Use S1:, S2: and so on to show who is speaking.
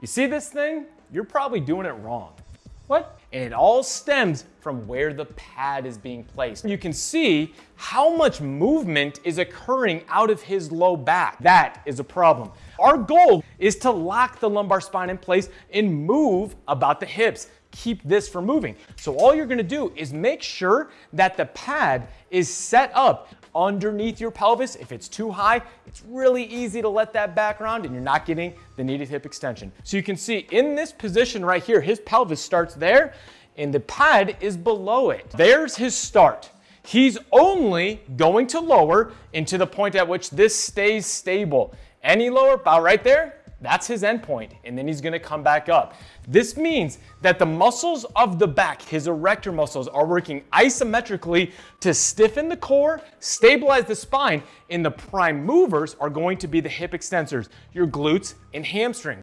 S1: You see this thing? You're probably doing it wrong. What? And it all stems from where the pad is being placed. You can see how much movement is occurring out of his low back. That is a problem. Our goal is to lock the lumbar spine in place and move about the hips keep this from moving. So all you're gonna do is make sure that the pad is set up underneath your pelvis. If it's too high, it's really easy to let that back around and you're not getting the needed hip extension. So you can see in this position right here, his pelvis starts there and the pad is below it. There's his start. He's only going to lower into the point at which this stays stable. Any lower, about right there, that's his endpoint, and then he's gonna come back up. This means that the muscles of the back, his erector muscles, are working isometrically to stiffen the core, stabilize the spine, and the prime movers are going to be the hip extensors, your glutes and hamstrings.